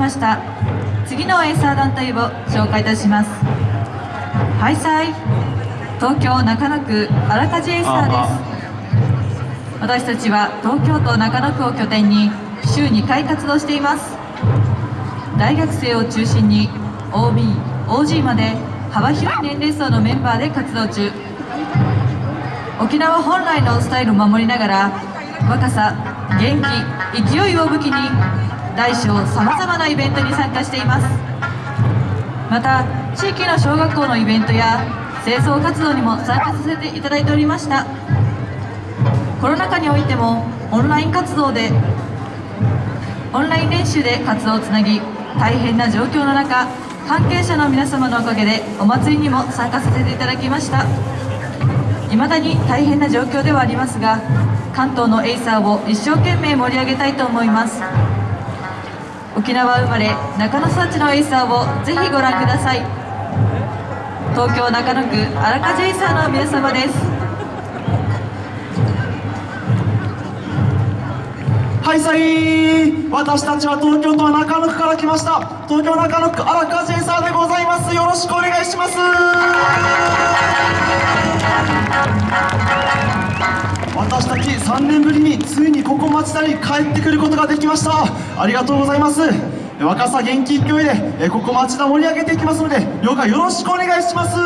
ました。次のエイサー団体を紹介いたします。ハイサイ東京中野区新風エイサーです。私たちは東京都中野区を拠点に週2回活動しています。大学生を中心に OB、OG まで幅広い年齢層のメンバーで活動中。沖縄本来のスタイルを守りながら若さ、元気、勢いを武器に大小さまざまなイベントに参加しています。また地域の小学校のイベントや清掃活動にも参加させていただいておりました。コロナ禍においてもオンライン活動でオンライン練習で活動をつなぎ大変な状況の中関係者の皆様のおかげでお祭りにも参加させていただきました。未だに大変な状況ではありますが関東のエイサーを一生懸命盛り上げたいと思います。沖縄生まれ中野育ちのエイサーをぜひご覧ください。東京中野区新風エイサーの皆様です。はいさい私たちは東京都中野区から来ました。東京中野区新風エイサーでございます。よろしくお願いします。私たち3年ぶりについにここ町田に帰ってくることができました。ありがとうございます。若さ元気勢いでえここ町田盛り上げていきますのでよかよろしくお願いします。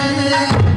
Yeah.